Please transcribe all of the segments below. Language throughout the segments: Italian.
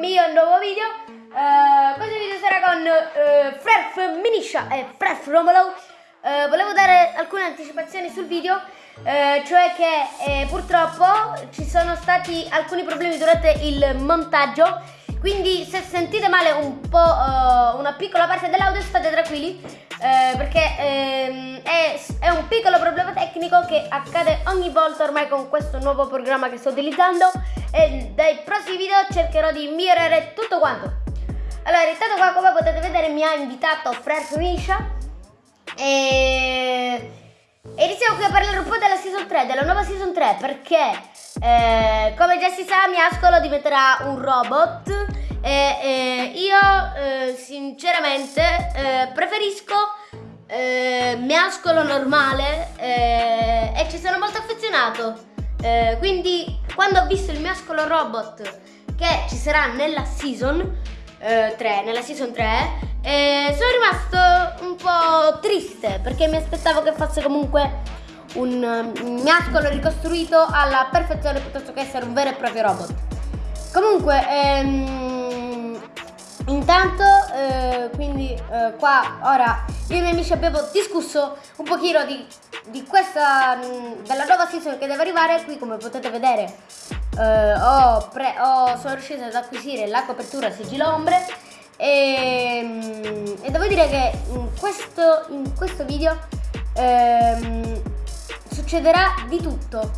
mio nuovo video. Uh, questo video sarà con uh, Fref Minisha e Fref Romolo. Uh, volevo dare alcune anticipazioni sul video, cioè che purtroppo ci sono stati alcuni problemi durante il montaggio, quindi se sentite male un po' una piccola parte dell'audio state tranquilli, perché ehm, è, è un piccolo problema tecnico che accade ogni volta ormai con questo nuovo programma che sto utilizzando e dai prossimi video cercherò di migliorare tutto quanto. Allora, intanto qua come potete vedere mi ha invitato Fred Misha e... e iniziamo qui a parlare un po' della season 3, della nuova season 3 perché eh, come già si sa Miascolo diventerà un robot e, e io eh, sinceramente eh, preferisco eh, Miascolo normale eh, e ci sono molto affezionato quindi quando ho visto il mescolo robot che ci sarà nella season eh, 3, nella season 3, eh, sono rimasto un po' triste perché mi aspettavo che fosse comunque un, un mescolo ricostruito alla perfezione piuttosto che essere un vero e proprio robot. Comunque, ehm, intanto, eh, quindi eh, qua ora io e i miei amici abbiamo discusso un pochino di, di questa, mm, della nuova season che deve arrivare, qui come potete vedere eh, ho pre, ho, sono riuscita ad acquisire la copertura sigillo ombre e, mm, e, devo dire che in questo, in questo video ehm, succederà di tutto.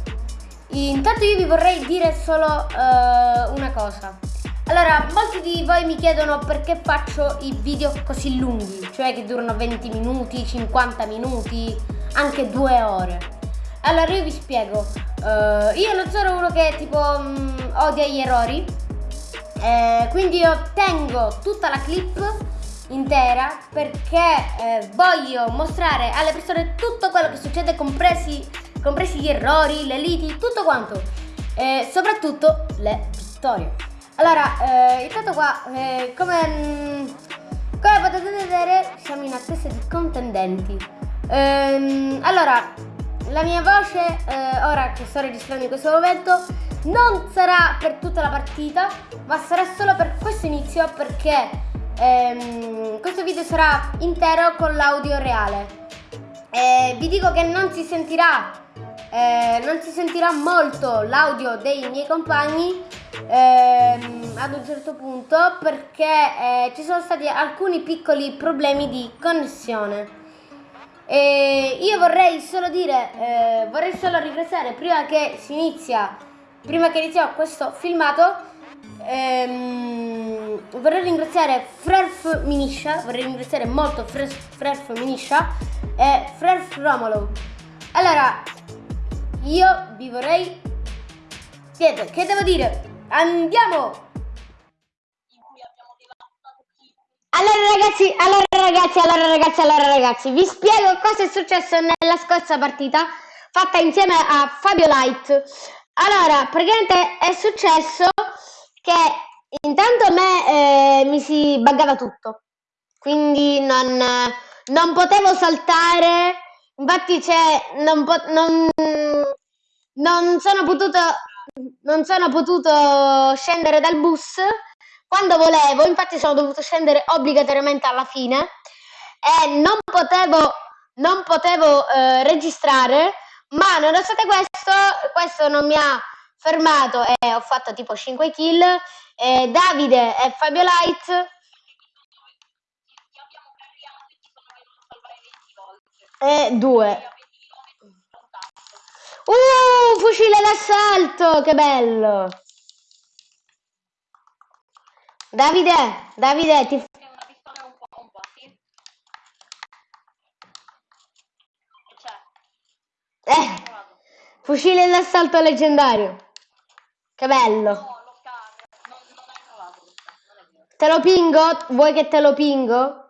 Intanto io vi vorrei dire solo eh, una cosa. Allora, molti di voi mi chiedono perché faccio i video così lunghi, cioè che durano 20 minuti, 50 minuti, anche due ore. Allora io vi spiego, uh, io non sono uno che tipo um, odia gli errori, eh, quindi io tengo tutta la clip intera perché eh, voglio mostrare alle persone tutto quello che succede, compresi, compresi gli errori, le liti, tutto quanto, e soprattutto le storie. Allora, eh, intanto qua, eh, come, mm, come, potete vedere, siamo in attesa di contendenti. Ehm, allora, la mia voce, eh, ora che sto registrando in questo momento, non sarà per tutta la partita, ma sarà solo per questo inizio perché ehm, questo video sarà intero con l'audio reale. vi dico che non si sentirà, eh, non si sentirà molto l'audio dei miei compagni ehm, ad un certo punto perché eh, ci sono stati alcuni piccoli problemi di connessione. E io vorrei solo dire, eh, vorrei solo ringraziare prima che si inizia, prima che iniziamo questo filmato, ehm, vorrei ringraziare Frerf Minisha, vorrei ringraziare molto Frerf Minisha e Frerf Romolo. Allora, io vi vorrei... Niente, che devo dire? Andiamo! Allora ragazzi, allora ragazzi, allora ragazzi, allora ragazzi, vi spiego cosa è successo nella scorsa partita fatta insieme a Fabio Light. Allora, praticamente è successo che intanto a me eh, mi si buggava tutto, quindi non, non potevo saltare, infatti c'è, non, non, non sono potuto non sono potuto scendere dal bus. Quando volevo, infatti sono dovuto scendere obbligatoriamente alla fine. E non potevo, non potevo eh, registrare, ma nonostante questo, questo non mi ha fermato. E ho fatto tipo 5 kill. E Davide e Fabio Light. E due Uh, fucile d'assalto, che bello. Davide, Davide, ti... Eh, fucile d'assalto leggendario. Che bello. Te lo pingo? Vuoi che te lo pingo?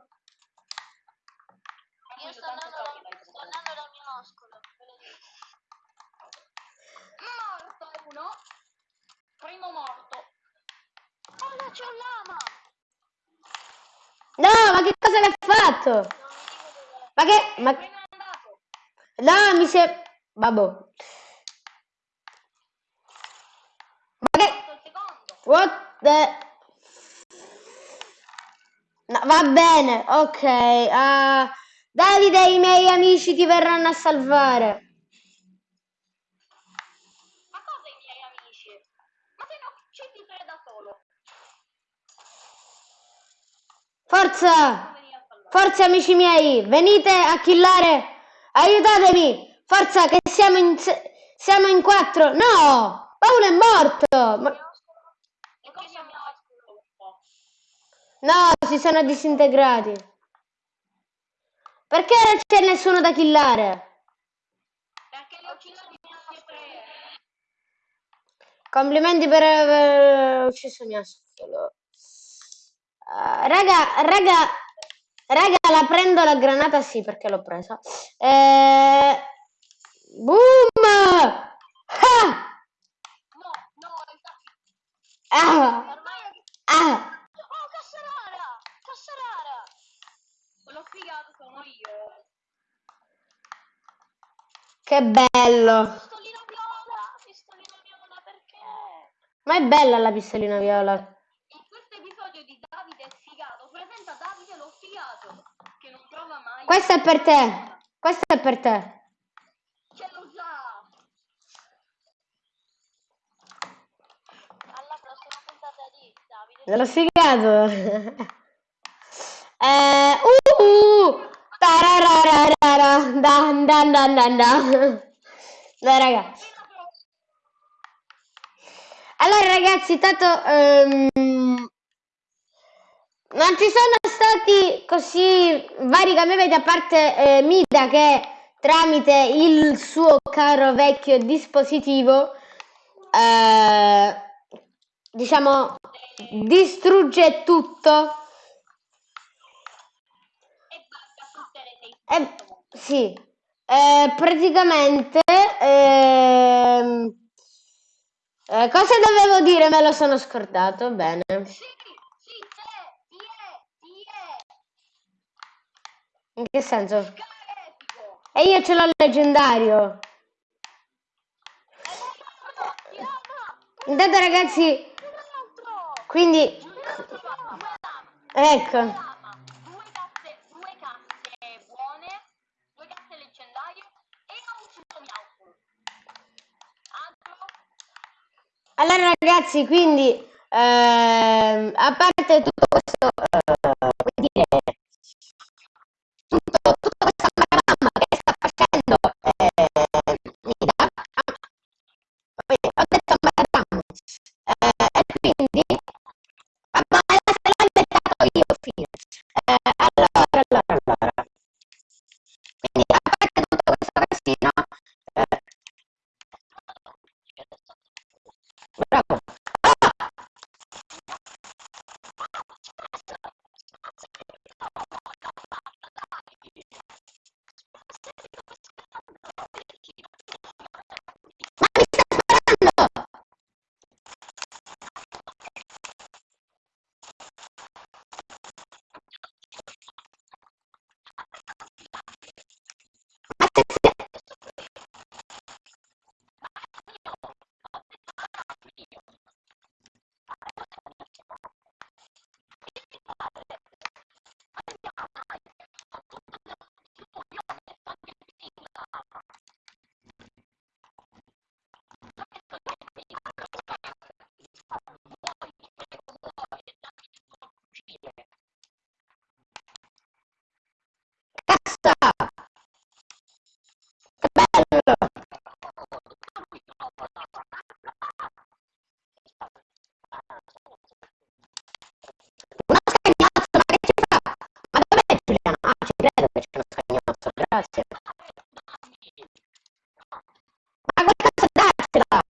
No, ma che cosa l'ha fatto? Ma che... Ma... No, mi si è... Vabbè. Ma che... What the No, va bene, ok. ah, Davide e i miei amici ti verranno a salvare. Ma cosa i miei amici? Ma se no ci difende da solo. Forza! Forza amici miei, venite a killare. Aiutatemi. Forza che siamo in siamo in quattro. No! Paolo è morto. Ma-. No, si sono disintegrati. Perché non c'è nessuno da killare? Perché le ho ucciso di sempre. Complimenti per aver ucciso mia solo. Ah, raga, raga, raga, la prendo la granata? Sì, perché l'ho presa. Eh, boom! Ah! No, no. Ah! Ah! Oh, Cassarara! Cassarara! Quello figato sono io. Che bello! Pistolina viola! Pistolina viola perché? Ma è bella la pistolina viola. In questo episodio di Davide è sfigato, presenta Davide lo sfigato, che non trova mai. Questa è per te. Questa è per te. Ce lo sa! Alla prossima puntata di Davide. L'ho sfigato. Eh, uh, uh, tararararara, dan, dan, dan, dan, dan. Dai raga. Allora ragazzi, tanto ehm, non ci sono stati così vari cambiamenti a parte eh, Mida che tramite il suo caro vecchio dispositivo eh, diciamo distrugge tutto E sì, eh, praticamente ehm, eh, cosa dovevo dire? Me lo sono scordato, bene. Sì, sì, c'è, chi è, chi è? In che senso? E io ce l'ho leggendario. Intanto ragazzi, quindi, ecco, allora ragazzi, quindi, ehm, a parte tutto questo, tra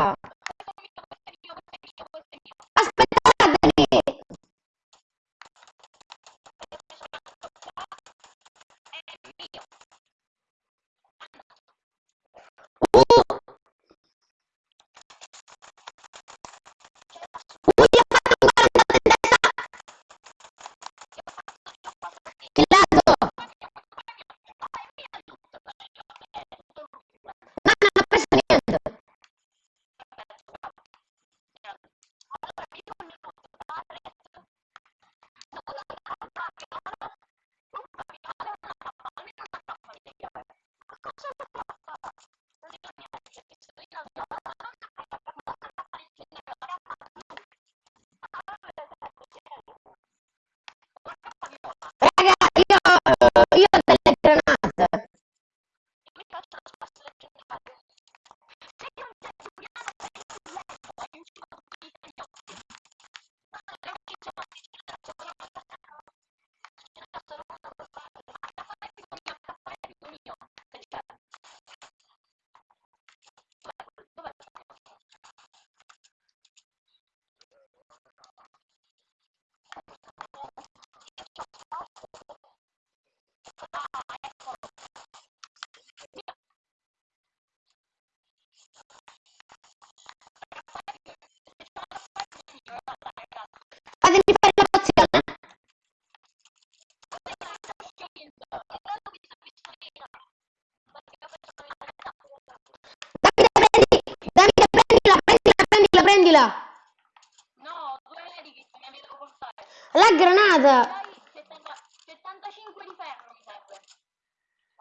La 70 75 di ferro mi serve.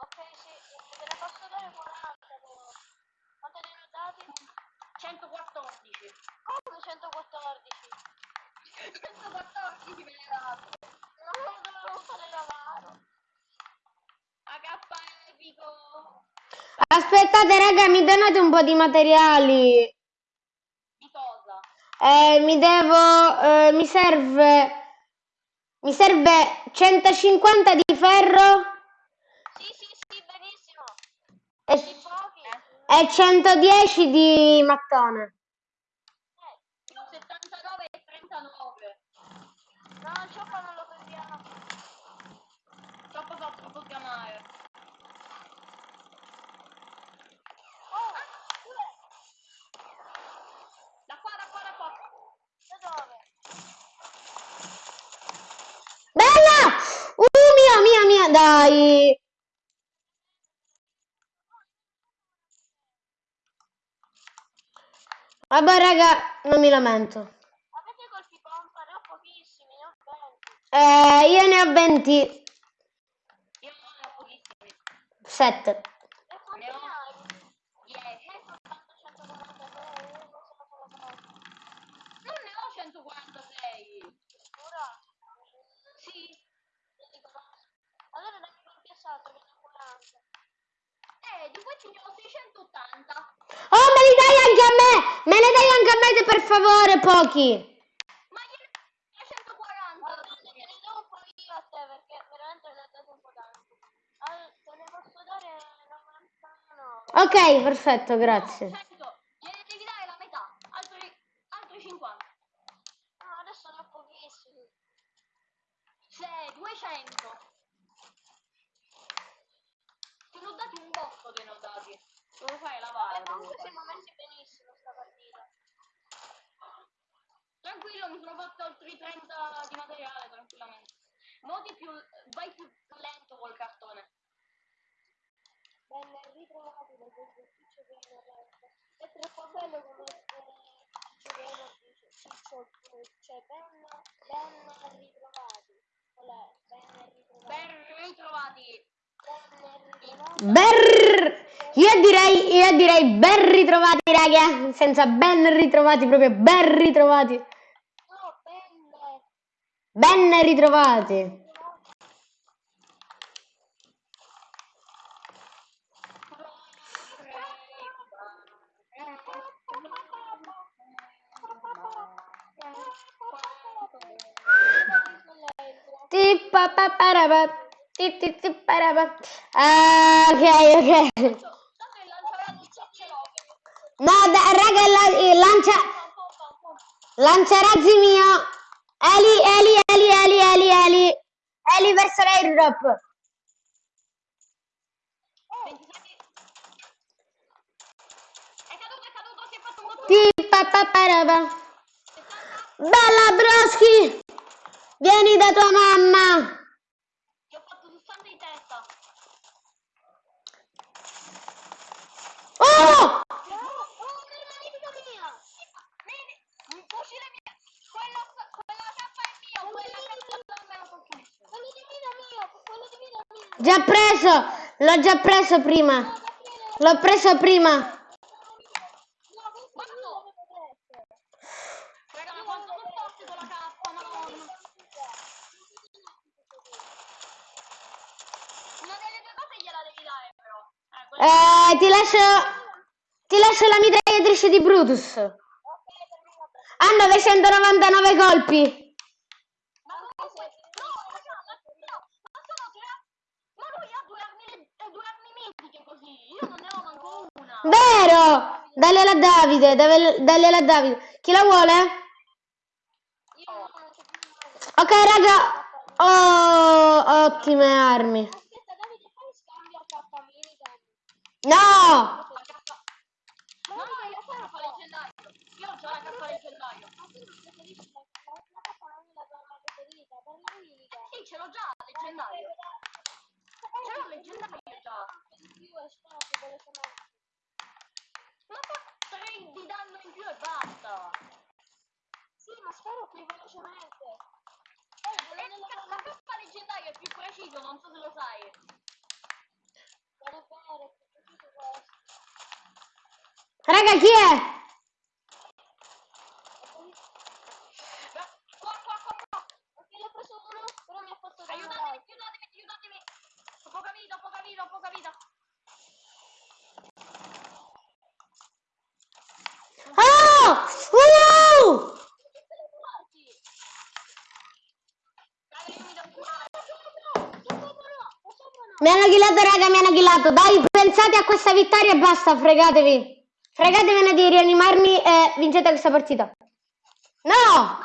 Ok, sì, te ne posso dare 40 però. Quanto ne ho dati? 114. Come 114? 114 me ne date. No, dovevo fare lavaro. HP epico. Aspettate, raga, mi donate un po' di materiali. Di cosa? Eh, mi devo, eh, mi serve, mi serve 150 di ferro Sì, sì, sì, benissimo. e, e 110 di mattone. Eh, 79 e 39. No, il cioppa non lo prendiamo. Troppo fa troppo chiamare. Oh, dove? Da qua, da qua, da qua. Da dove? Bella! Uh, mia, mia, mia, dai! Vabbè, raga, non mi lamento. Avete colpi pompa? Ne ho pochissimi, ne ho 20. Eh, io ne ho 20, Io ne ho pochissimi. 7. E quanti ne hai? 10. Ne soltanto 146. Io non ne ho 146. Ora? Sì. Allora dammi qualche salto, che ne ho 40. Eh, di questi ne ho 680. Oh, me li dai me! Ne dai anche a me, per favore, pochi! Ma gliene ho 140. Guarda, te ne do un po' io a te perché veramente ne ho dato un po' tanto. Allora, te ne posso dare 99. Ok, perfetto, grazie. 100. Gliene devi dare la metà. Altri, altri 50. No, adesso ne ho pochissimi. 6, 200. Te ne ho dati un botto, te ne ho dati. Devo fare lavare. comunque siamo messi benissimo sta partita. Tranquillo, mi sono fatto altri 30 di materiale, tranquillamente. Modi più, vai più lento col cartone. Venne ritrovato dal esercizio di È troppo bello come Giuliano dice, Ciccio, cioè ben, ben ritrovati. Qual è? Ben ritrovati. Ben ritrovati. Ben ritrovati. Ber... Io direi, io direi ben raga. Senza ben ritrovati, proprio ben ritrovati. Ben ritrovati. Ah, ok, ok. No, da- raga, la- eh, lancia, lanciarazzi mio. Eli, Eli, Eli, Eli, Eli, Eli. Eli verso l'airdrop. È caduto, è caduto, si è fatto un botto. Ti pa pa paraba. Bella Broschi. Vieni da tua mamma. Ti ho fatto 60 in testa. Oh! Oh, una nemica mia! Vedi, un fucile mio! Quello, quella cappa è mia, quella cappa me la colpisce. Quello di vita mio, quello di vita mio. Già preso. L'ho già preso prima. L'ho preso prima. Eh, ti lascio, ti lascio la mitragliatrice di Brutus. Ha 999 colpi. Ma comunque, no, raga, ma, no, ma sono tre... Ma lui ha due armi, le- due armi mitiche così, io non ne ho manco una. Vero! Dagliela a Davide, dagliela a Davide. Chi la vuole? Ok, raga. Oh, ottime armi. No! Ce l'ho già, leggendario. Ce l'ho leggendario già. più e spara più velocemente. Ma fa 3 di danno in più e basta. Sì, ma sparo più velocemente. Eh, quello nella la cappa leggendaria è più preciso, non so se lo sai. Non è vero, è più preciso questo. Raga, chi è? Ma- Qua, qua, qua, qua. Perché l'ho preso uno, però mi ha fatto danno Aiutatemi, aiutatemi, aiutatemi. Ho poca vita, ho poca vita, ho poca vita. Oh! Uh! Mi hanno killato, raga, mi hanno killato. Dai, pensate a questa vittoria e basta, fregatevi. Fregatevene di rianimarmi e vincete questa partita. No!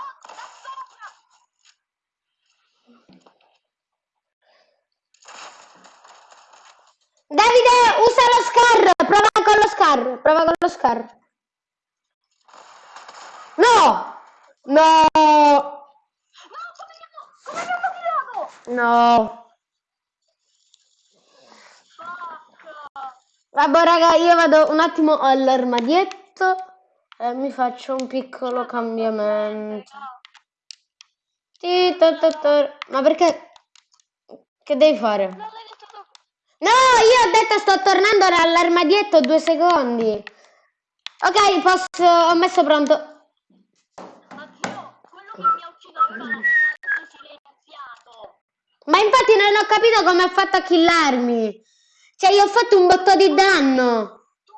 Davide, usa lo scar. Prova con lo scar. Prova con lo scar. No! No! No. Vabbè, raga, io vado un attimo all'armadietto e mi faccio un piccolo cambiamento. Ma perché? Che devi fare? No, io ho detto sto tornando all'armadietto due secondi. Ok, posso... ho messo pronto. Ma zio, quello che mi ha ucciso aveva l'assalto silenziato. Ma infatti non ho capito come ha fatto a killarmi. Cioè, io ho fatto un botto di danno. Tu,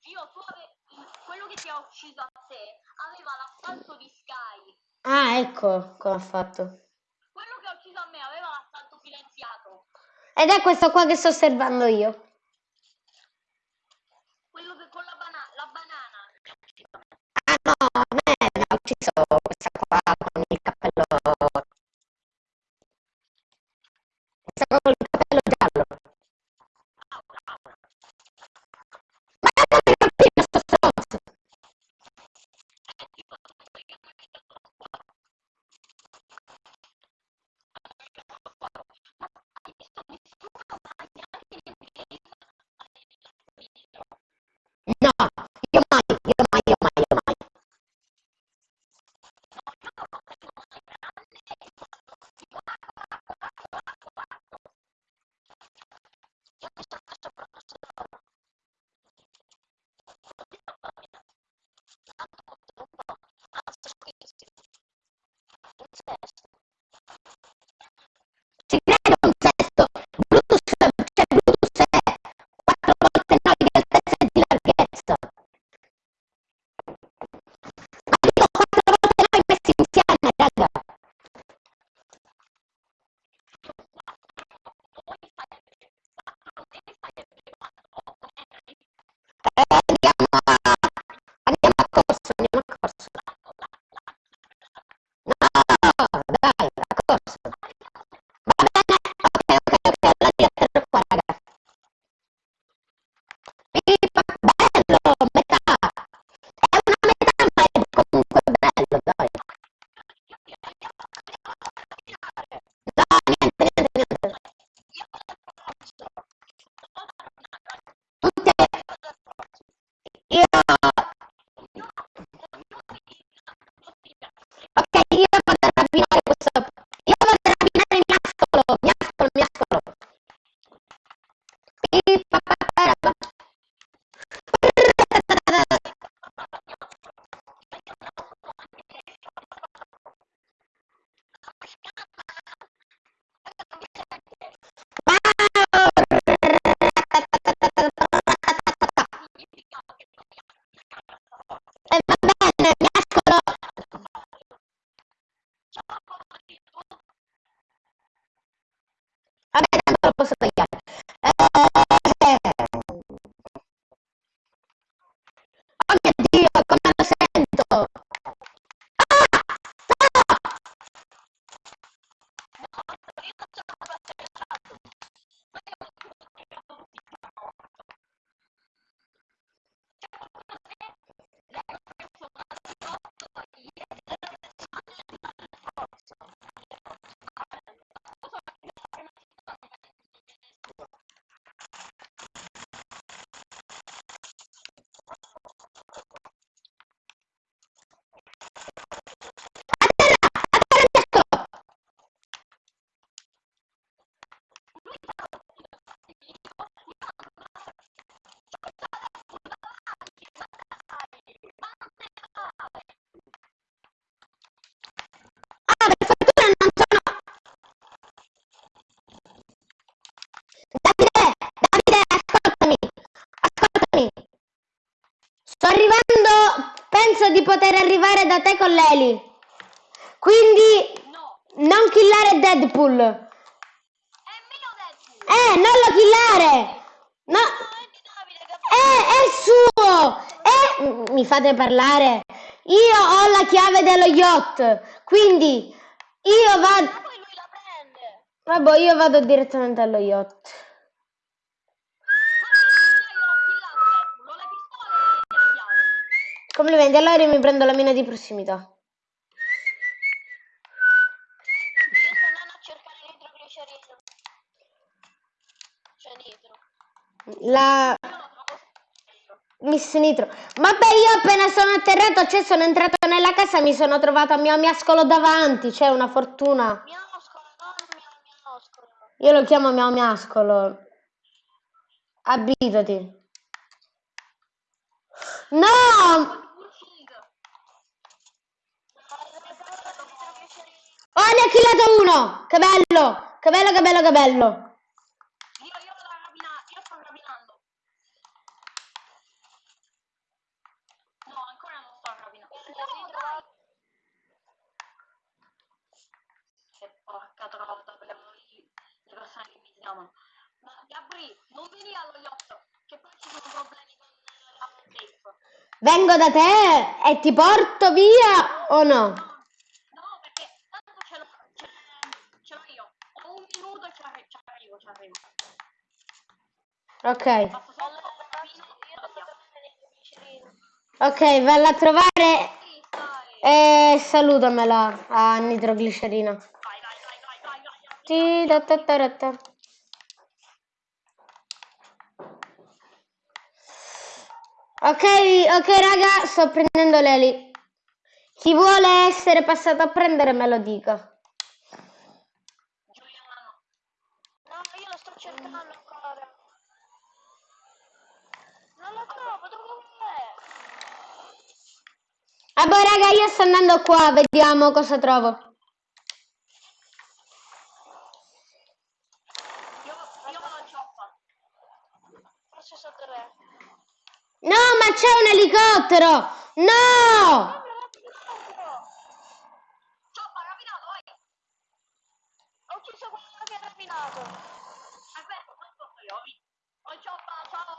zio, tu ave- quello che ti ha ucciso a te aveva l'assalto di Sky. Ah, ecco come ha fatto. Quello che ha ucciso a me aveva l'assalto silenziato. Ed è questo qua che sto osservando io. Quello che con la, bana- la banana. Ah no, a me ha ucciso questa qua con il cappello. Parlare. Io ho la chiave dello yacht. Quindi io Ma vado... poi lui la prende. Vabbè, io vado direttamente allo yacht. Ma. Complimenti, allora io mi prendo la mina di prossimità. Io sto andando a cercare nitroglicerina. C'è nitro. La Io lo trovo spesso. Miss Nitro. Vabbè, io appena sono atterrato, cioè sono entrato nella casa, mi sono trovata mio miascolo davanti, c'è una fortuna. Miascolo, miascolo. Io lo chiamo mio miascolo. Abitati. No! Oh, ne ha killato uno! Che bello! Che bello, che bello, che bello! Io, io sto rapinando, io sto rapinando. No, ancora non sto rapinando. No, dai! Che porca trota, per le persone che mi chiamano. Ma Venire allo yacht, che poi ci sono problemi con safe. Vengo da te e ti porto via o no? No, no, perché tanto ce l'ho, ce, ce l'ho io. Ho un minuto e ci arri- ci arrivo, ci arrivo. Ok. Basta solo. Ok, valla a trovare e salutamela a nitroglicerina. Vai, vai, vai, vai, vai, vai. vai. Ti da ta ta ra ta. Ok, ok raga, sto prendendo l'eli. Chi vuole essere passato a prendere me lo dica. Giuliano. No, io lo sto cercando ancora. Non lo trovo, dov'è? Vabbè raga, io sto andando qua, vediamo cosa trovo. Io, io vado a cioppa. Forse so dov'è. No, ma c'è un elicottero! No! Cioppa, rapinato, vai. Ho ucciso quello che ha rapinato. Aspetta, non posso io. vi- Oh, cioppa, ciao.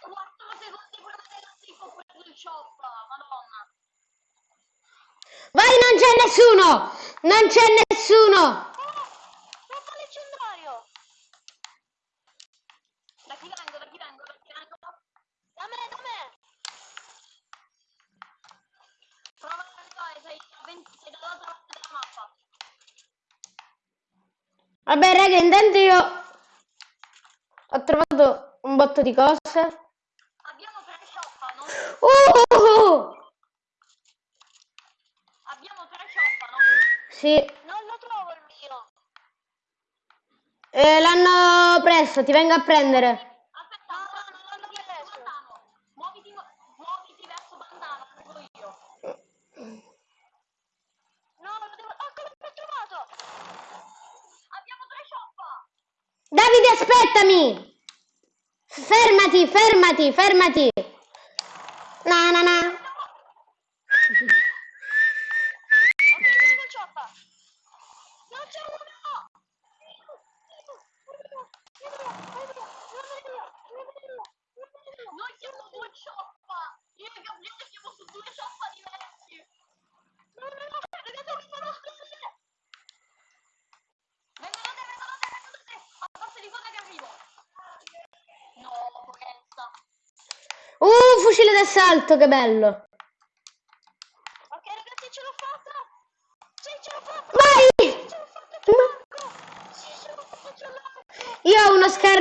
4 secondi prima della safe ho preso il cioppa, madonna. Vai, non c'è nessuno! Non c'è nessuno! Oh, troppo leggendario. Da chi vengo, da chi vengo, da chi vengo? Da me, da me. Prova a arrivare, sei, a 20, sei dall'altra parte della mappa. Vabbè raga, intanto io ho trovato un botto di cose. Abbiamo tre cioppa, no? Uh. Abbiamo tre cioppa, no? Sì, Non lo trovo il mio. eh, l'hanno preso, ti vengo a prendere. Aspetta, No, ancora no, non l'hanno muoviti verso preso. Bandano. Muoviti, muoviti verso Bandano, arrivo io. No, lo devo... Ecco, l'ho trovato. Abbiamo tre cioppa. Davide, aspettami! Fermati, fermati! Na na na. Ok, sono col cioppa. Non c'è uno. Noi siamo due cioppa. Io e Gabriele siamo su due cioppa diversi. No, no, no, ragazzi, ho visto lo scosse. Vengo da te, vengo da te, vengo da te. A forza di cosa che arrivo. No, Lorenza. D'assalto, che bello! Ok, ragazzi, ce l'ho fatta. Sì, ce l'ho fatta. Vai! Ce l'ho fatta. Sì, ce l'ho. Io ho uno scar...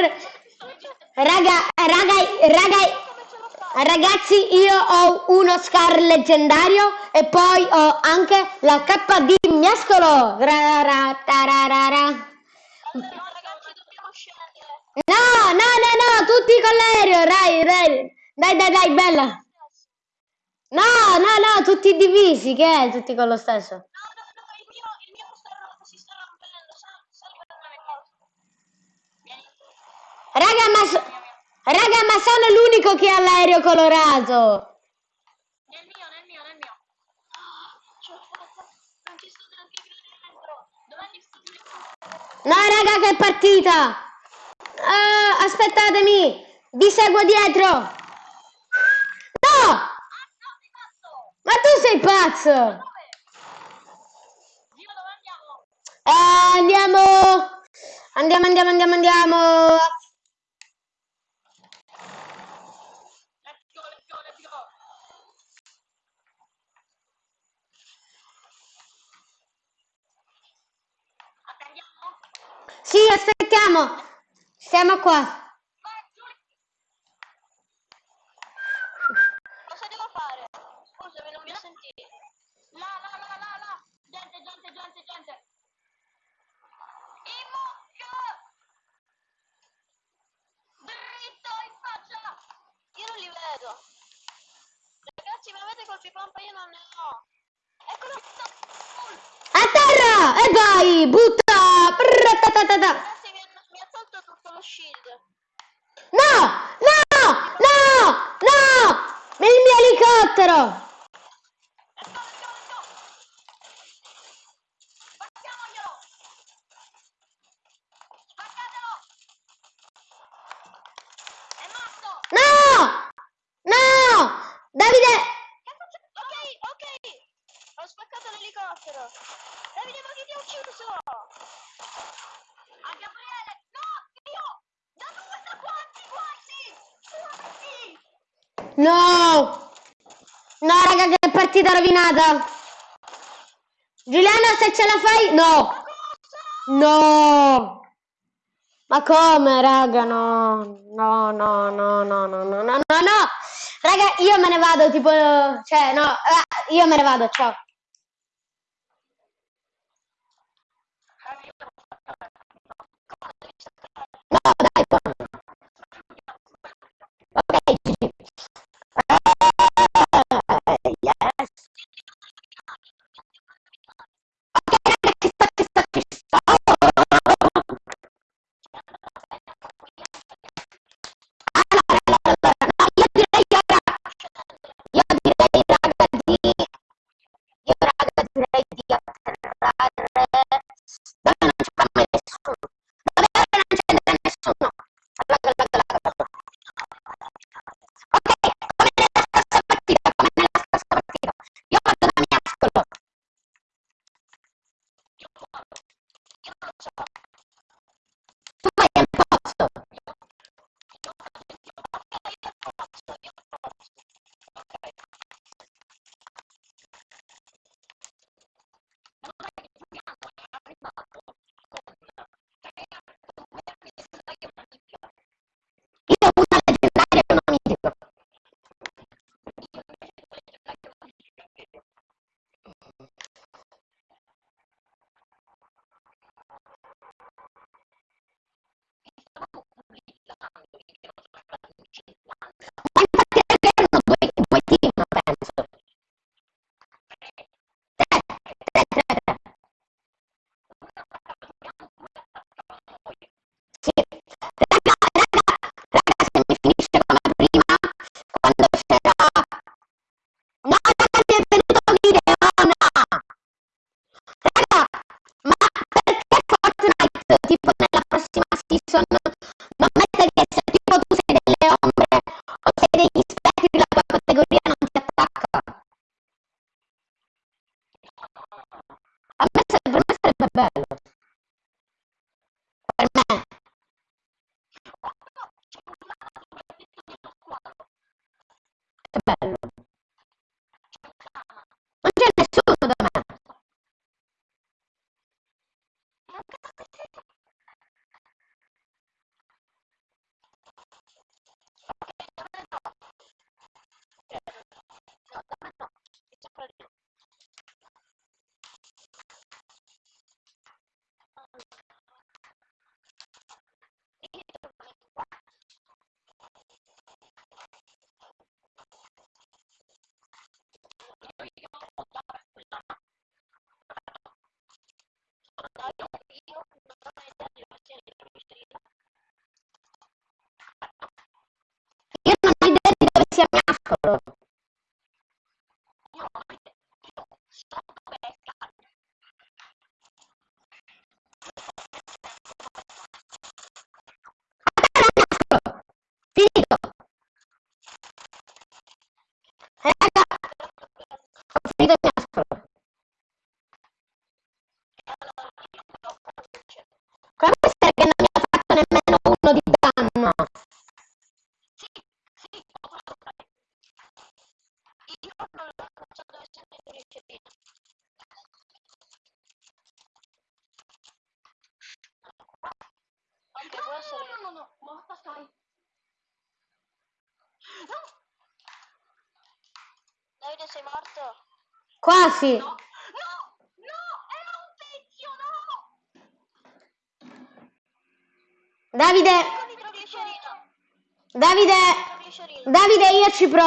Raga, raga, raga, ragazzi, io ho uno scar leggendario e poi ho anche la cappa di miascolo. Ra, ra, tararara. No, no, no, no, tutti con l'aereo, dai, dai, dai, dai, dai, bella. No, no, no, tutti divisi, che è? Tutti con lo stesso. No, no, no, il mio, il mio sta rotto, si sta rompendo, Raga, ma, so Raga, ma sono l'unico che ha l'aereo colorato. Nel mio, nel mio, nel mio. Non ci sto dentro. Domani sto dentro. No, raga, che è partita. Uh, aspettatemi. Vi seguo dietro. tu sei pazzo! Giro dove andiamo? Eh, andiamo! Andiamo, andiamo, andiamo, andiamo! Let's go, let's go, let's go! Sì, aspettiamo! Siamo qua! niente. In! Dritto in faccia! Io non li vedo. Ragazzi, mi avete colpi pompa? Io non ne ho. Eccolo! A terra! E vai! Butta! Prratatatata. Mi ha tolto tutto lo shield. No! No! No! No! Il mio elicottero! Giuliana! Giuliana se ce la fai... No! No! Ma come, raga? No, no, no, no, no, no, no, no, no, no! Raga, io me ne vado, tipo... Cioè, no, eh, io me ne vado, ciao! No, dai,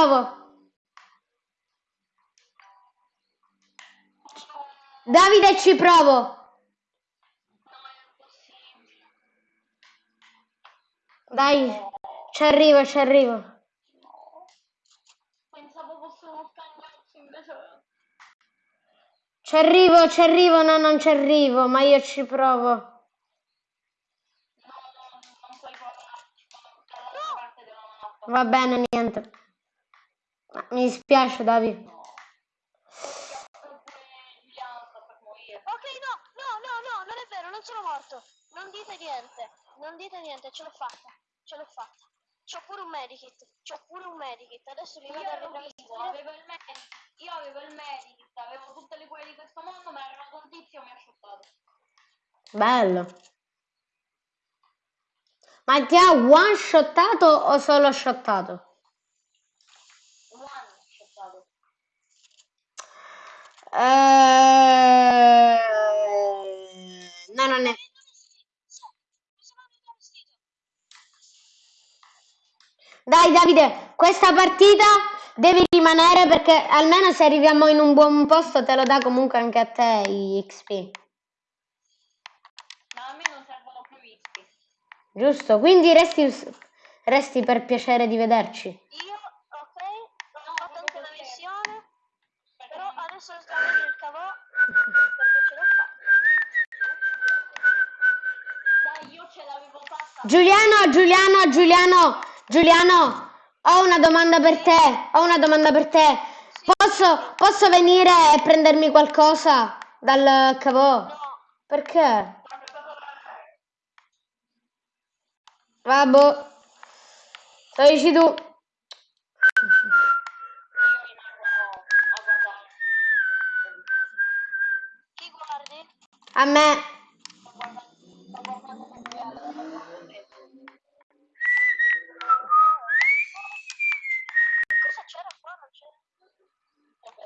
provo. Davide, ci provo. Dai, ci arrivo, ci arrivo. Ci arrivo, ci arrivo, no, non ci arrivo, ma io ci provo. No, no. Va bene, niente. Ma Mi dispiace, Davide. Ok, no, no, no, no, non è vero, non sono morto. Non dite niente, non dite niente, ce l'ho fatta, ce l'ho fatta. C'ho pure un medikit, c'ho pure un medikit. Adesso vi Io vado a ero vivo, rivestire. avevo il medikit, io avevo il medikit, avevo tutte le cure di questo mondo, ma era un tizio mi ha shottato. Bello. Ma ti ha one shottato o solo shottato? One shottato. Eh, no, non è. Mi sono rivestito. Dai Davide, questa partita devi rimanere perché almeno se arriviamo in un buon posto te lo dà comunque anche a te i XP. Ma a me non servono più XP. Giusto? Quindi resti, resti per piacere di vederci. Io, ok, ho No, fatto anche la missione, però adesso sto il cavò perché ce l'ho fatta. Dai, io ce l'avevo fatta. Giuliano, Giuliano, Giuliano, Giuliano, ho una domanda per te, ho una domanda per te. Posso, posso venire e prendermi qualcosa dal cavò? Perché? Vabbè, lo dici tu. A me. Sto guardando, sto guardando come alla Cosa c'era qua? Non c'era.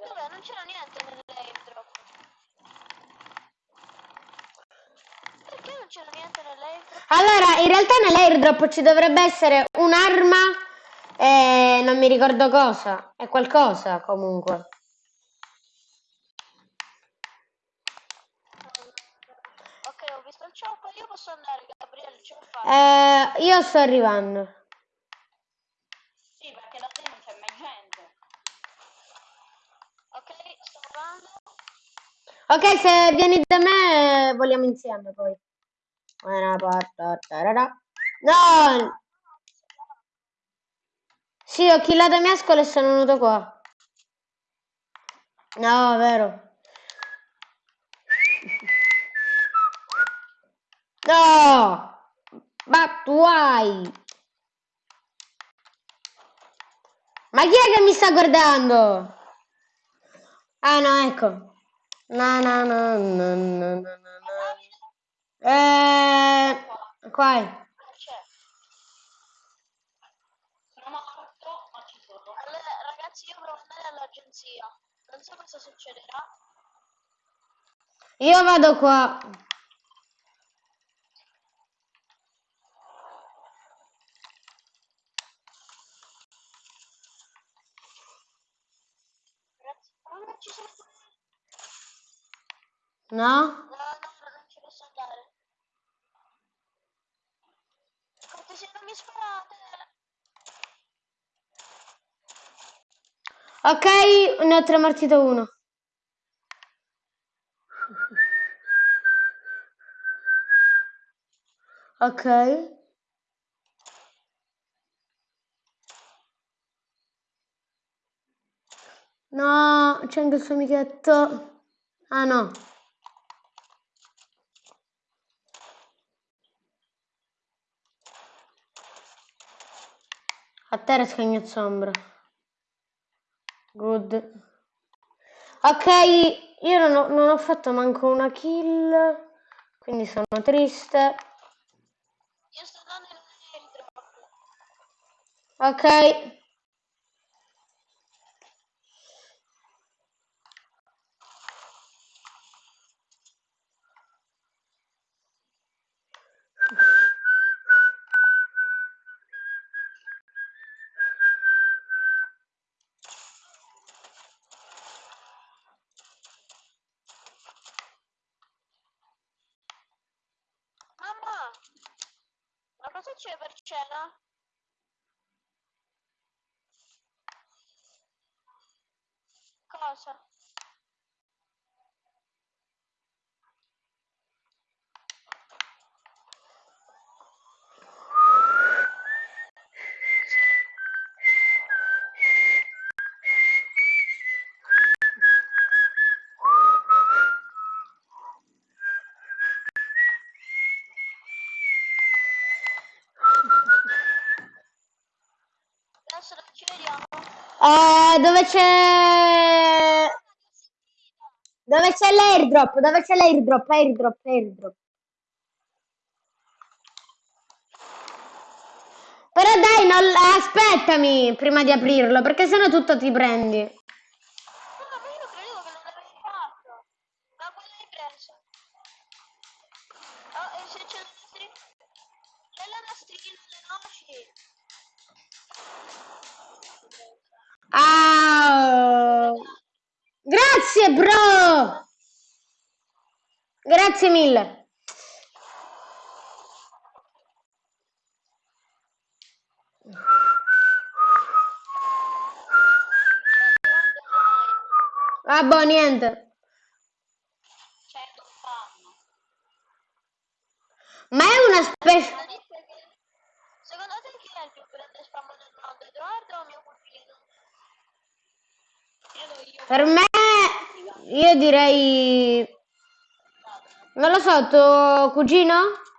Dov'è? Non c'era niente nell'airdrop. Perché non c'era niente nell'airdrop? Allora, in realtà nell'airdrop ci dovrebbe essere un'arma e non mi ricordo cosa. È qualcosa comunque. Ok, ho visto il chopper, io posso andare, Gabriele, ce fatta. Eh, io sto arrivando. Sì, perché da te non c'è mai gente. Ok, sto andando. Ok, se vieni da me vogliamo insieme poi. Una porta, tarara. No! Sì, ho killato mescolo e sono venuto qua. No, vero. No! But why? Ma chi è che mi sta guardando? Ah no, ecco. No, no, no, no, no, no. Eh, qua è. Non morto, ma ci sono. Allora, ragazzi, io provo andare all'agenzia. Non so cosa succederà. Io vado qua. Ragazzi, oh, non ci sono... No? No, no, non ci posso andare. Cortesia, non mi sparate. Ok, ne ho tramartito uno. Ok. No, c'è anche il suo amichetto. Ah no. A terra scagno ombra. Good. Ok, io non ho, non ho fatto manco una kill, quindi sono triste. Io sto dando il Ok. Uh, dove c'è... Dove c'è l'airdrop? Dove c'è l'airdrop? Airdrop, airdrop. Però dai, non... aspettami prima di aprirlo, perché sennò tutto ti prendi. Camila. pronto, cugino?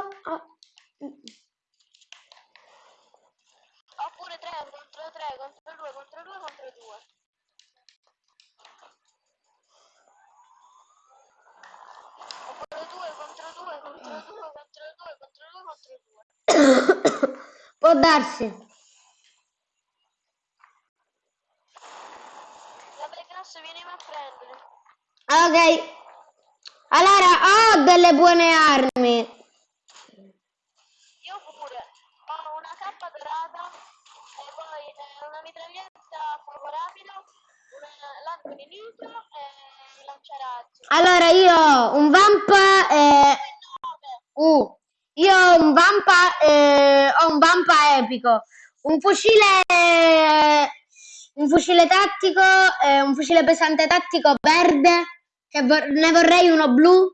Arrivo. Ah. Oppure 3 contro 3 contro 2 contro 2 contro 2. Oppure 2 contro 2 contro 2 contro 2 contro 2 contro 2. Può darsi. Vabbè, classe, vienimi a prendere. Ok. Allora, ho delle buone armi. Io pure. Ho una cappa dorata e poi eh, una mitraglietta a fuoco rapido, l'arco nemico e il lanciarazzi. Allora, io ho un vampa e... 9. Uh, io ho un vampa, eh, ho un vampa epico, un fucile, un fucile tattico, eh, un fucile pesante tattico verde, che vor- ne vorrei uno blu,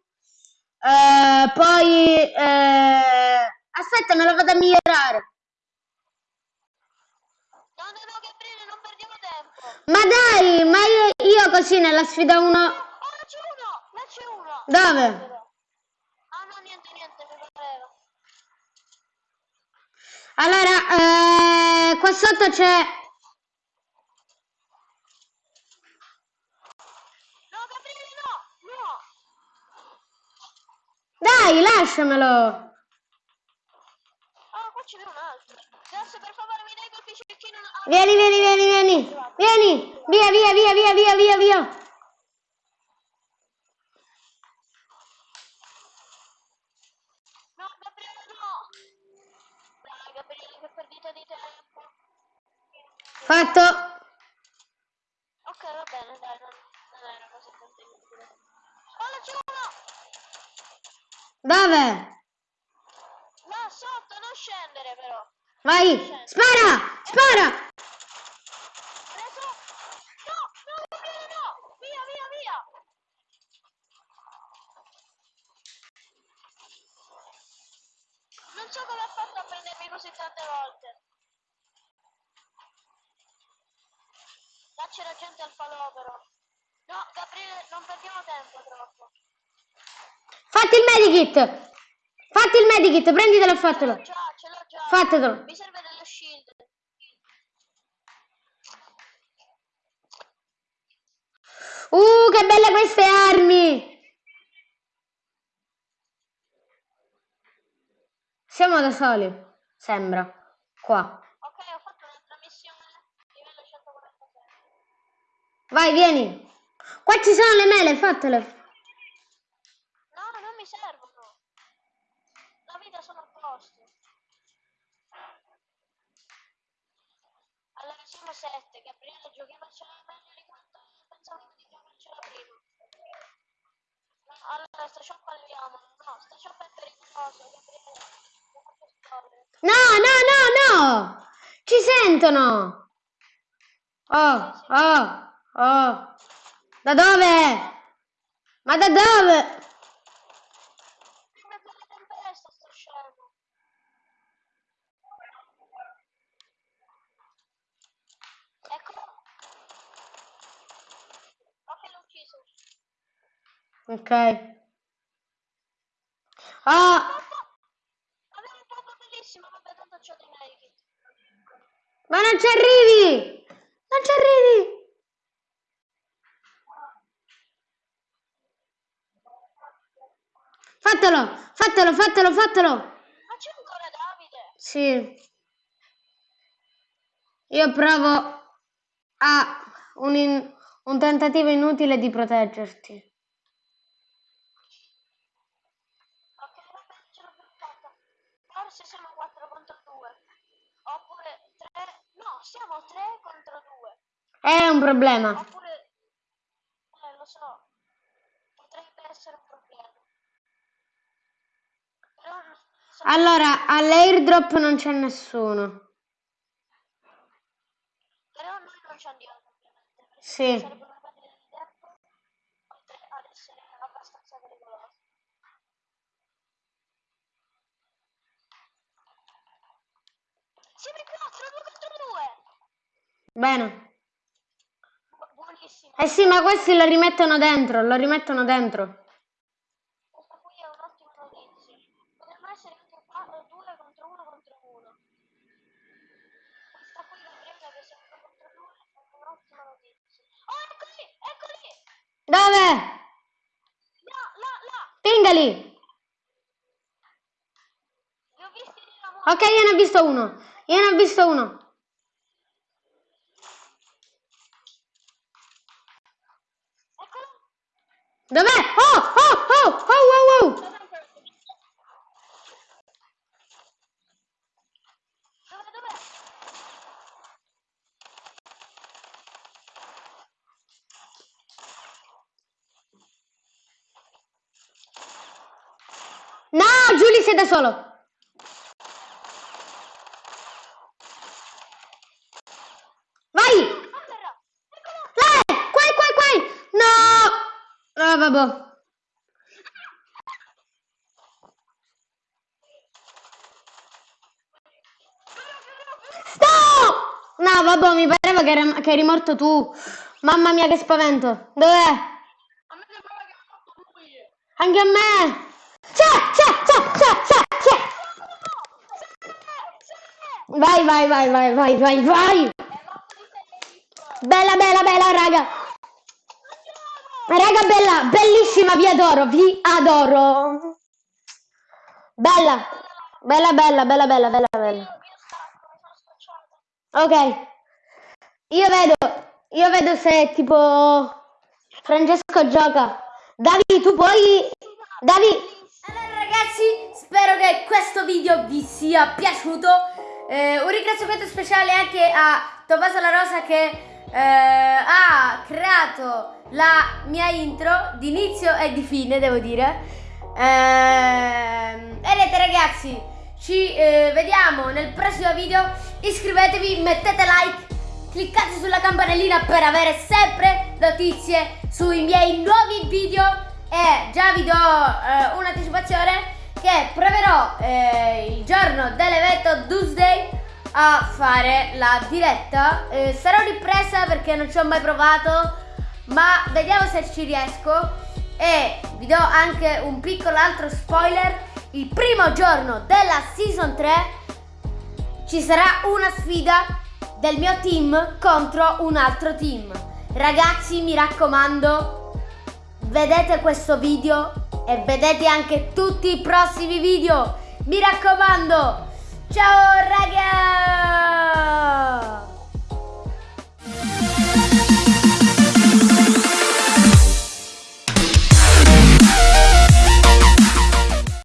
eh, poi, eh, aspetta, me lo vado a migliorare. No, no, no, Gabriele, non perdiamo tempo. Ma dai, ma io, io così nella sfida 1, Oh, là c'è uno! Là c'è uno! dove? Ah, no, niente, niente, mi pareva. Allora, eh, qua sotto c'è, No, Gabriele, no! No! dai, lasciamelo. Ah, qua ce n'è un altro. Grazie, per favore, mi dai quel piccichino. Ah, Vieni, vieni, vieni, vieni, vieni, via, via, via, via, via, via, via. Fatelo. ce l'ho già. Fatelo. Mi serve dello shield. Uh, che belle queste armi. Siamo da soli, sembra. Qua. Ok, ho fatto un'altra missione livello 146. Vai, vieni. Qua ci sono le mele, fatele. 7, Gabriele giocava meglio di quanto pensavo di giocarcela prima. Allora, sta shop andiamo. No, sta shop è pericoloso, Gabriele. No, no, no, no! Ci sentono! Oh, oh, oh! Da dove? Ma da dove? Ok. Ah, Avevo un pompo bellissimo, vabbè, tanto c'ho dei medikit. ma non ci arrivi. Non ci arrivi. Fatelo, fatelo, fatelo, fatelo. Ma c'è ancora Davide? Sì. Io provo a un, in- un tentativo inutile di proteggerti. siamo 3 contro 2. È un problema. Oppure, eh, lo so, potrebbe essere un problema. Però non so. Allora, all'airdrop non c'è nessuno. Però noi non ci andiamo. Sì. Sarebbe una perdita di tempo, oltre ad essere abbastanza pericolosa. Sempre qui Bene. Buonissimo. Eh sì, ma questi lo rimettono dentro, lo rimettono dentro. Questa qui è un'ottima notizia. Potremmo essere anche 2 contro 1 contro 1. Questa qui Gabriele che siamo 2 contro 2 è un'ottima notizia. Oh, eccoli! Eccoli! Dove? Là, là, là! Pingali. Ok, io ne ho visto uno. Io ne ho visto uno. Eccolo! Dov'è? Oh, oh, oh, oh, oh, oh. Dove, dove? No, Giulia sei da solo. Vai. Allora, eccolo! Là, qua, qua, qua. No. Ah, vabbè. No! No, vabbè, mi pareva che, eri- che eri morto tu. Mamma mia, che spavento. Dov'è? Anche a me. C'è, c'è, c'è, c'è, c'è, c'è. Vai, vai, vai, vai, vai, vai, vai. Bella, bella, bella, raga. Raga, bella, bellissima, vi adoro, vi adoro. Bella, bella, bella, bella, bella, bella, bella. Ok. Io vedo, io vedo se tipo Francesco gioca. Davi, tu puoi... Davi... Allora ragazzi, spero che questo video vi sia piaciuto. Eh, un ringraziamento speciale anche a Tommaso La Rosa che eh, ha creato la mia intro di inizio e di fine, devo dire. Ehm, e niente ragazzi, ci eh, vediamo nel prossimo video. Iscrivetevi, mettete like, cliccate sulla campanellina per avere sempre notizie sui miei nuovi video. E già vi do eh, un'anticipazione che proverò eh, il giorno dell'evento Tuesday a fare la diretta. Eh, sarò ripresa perché non ci ho mai provato, ma vediamo se ci riesco. E vi do anche un piccolo altro spoiler. Il primo giorno della season 3 ci sarà una sfida del mio team contro un altro team. Ragazzi, mi raccomando, vedete questo video? E vedete anche tutti i prossimi video. Mi raccomando, ciao ragazzi